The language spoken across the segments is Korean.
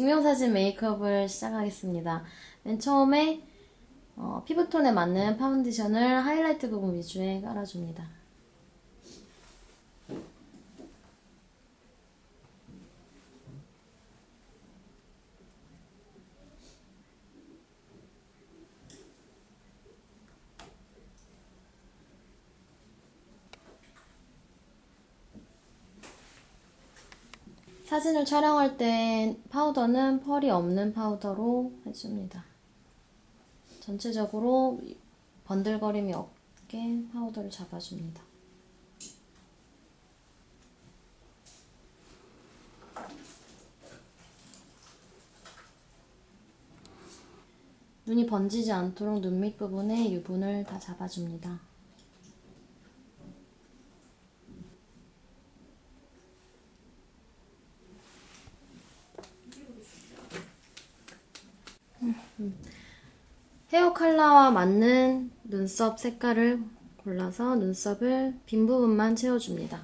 증명사진 메이크업을 시작하겠습니다. 맨 처음에 어, 피부톤에 맞는 파운데이션을 하이라이트 부분 위주에 깔아줍니다. 사진을 촬영할 땐 파우더는 펄이 없는 파우더로 해줍니다. 전체적으로 번들거림이 없게 파우더를 잡아줍니다. 눈이 번지지 않도록 눈 밑부분에 유분을 다 잡아줍니다. 헤어 컬러와 맞는 눈썹 색깔을 골라서 눈썹을 빈 부분만 채워줍니다.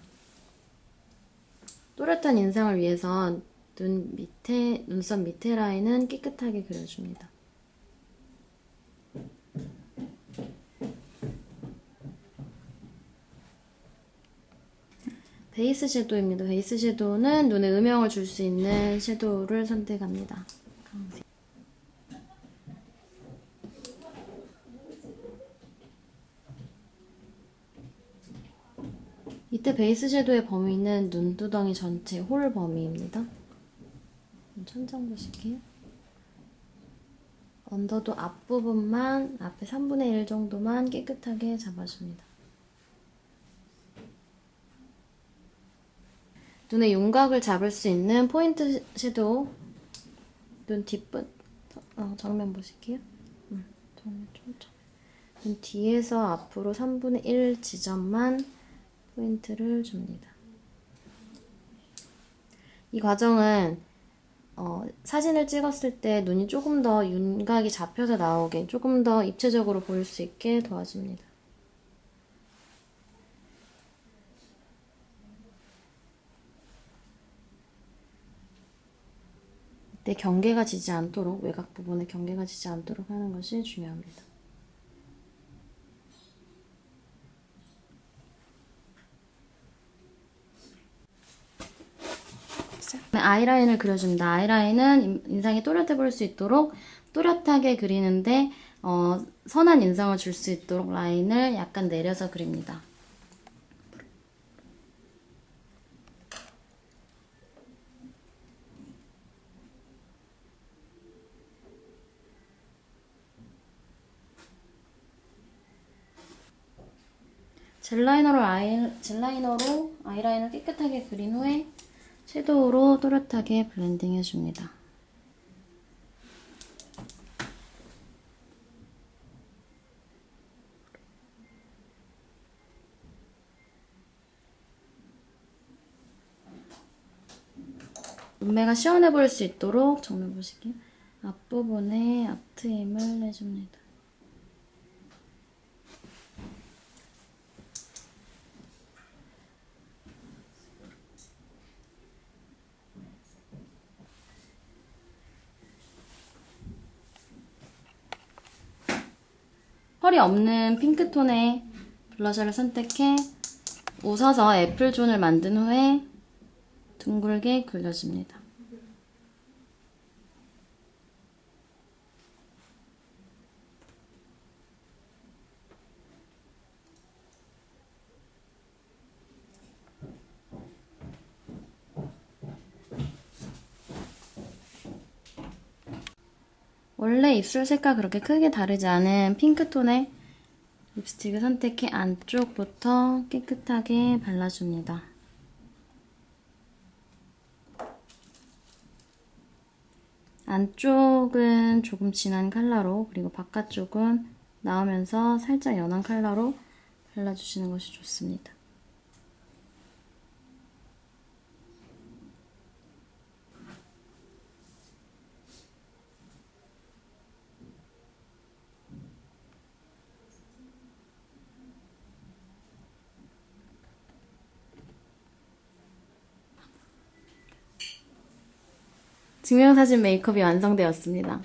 또렷한 인상을 위해서 눈 밑에, 눈썹 밑에 라인은 깨끗하게 그려줍니다. 베이스 섀도우입니다. 베이스 섀도우는 눈에 음영을 줄 수 있는 섀도우를 선택합니다. 이때 베이스 섀도우의 범위는 눈두덩이 전체 홀 범위입니다. 천장 보실게요. 언더도 앞부분만 앞에 3분의 1 정도만 깨끗하게 잡아줍니다. 눈의 윤곽을 잡을 수 있는 포인트 섀도우 눈 뒷분 어, 정면 보실게요. 음, 정면 좀눈 뒤에서 앞으로 3분의 1 지점만 포인트를 줍니다. 이 과정은 어, 사진을 찍었을 때 눈이 조금 더 윤곽이 잡혀서 나오게 조금 더 입체적으로 보일 수 있게 도와줍니다. 이때 경계가 지지 않도록 외곽 부분에 경계가 지지 않도록 하는 것이 중요합니다. 아이라인을 그려줍니다. 아이라인은 인상이 또렷해 보일 수 있도록 또렷하게 그리는데 어, 선한 인상을 줄 수 있도록 라인을 약간 내려서 그립니다. 젤라이너로 아이, 젤라이너로 아이라인을 깨끗하게 그린 후에 섀도우로 또렷하게 블렌딩 해줍니다. 눈매가 시원해 보일 수 있도록 정면 보실게요. 앞부분에 앞트임을 해줍니다. 펄이 없는 핑크톤의 블러셔를 선택해 웃어서 애플존을 만든 후에 둥글게 굴려줍니다. 원래 입술 색과 그렇게 크게 다르지 않은 핑크톤의 립스틱을 선택해 안쪽부터 깨끗하게 발라줍니다. 안쪽은 조금 진한 컬러로 그리고 바깥쪽은 나오면서 살짝 연한 컬러로 발라주시는 것이 좋습니다. 증명사진 메이크업이 완성되었습니다.